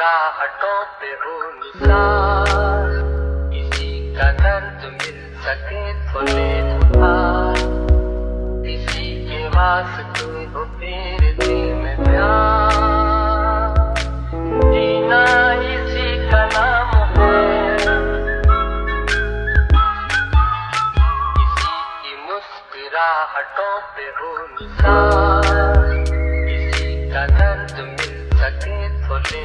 राहतों पे हो निसार किसी का दर्द मिल सके तो ले उधार। किसी के वास्ते हो तेरे दिल में प्यार। जीना इसी का नाम है किसी की मुस्कुराहटों पे हो निसार का दर्द मिल सके तो ले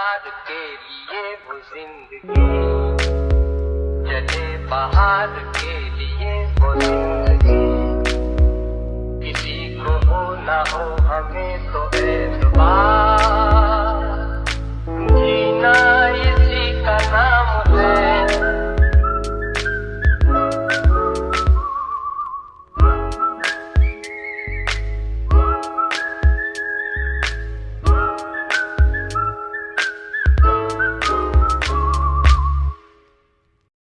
प्यार के लिए वो ज़िंदगी। चले बाहर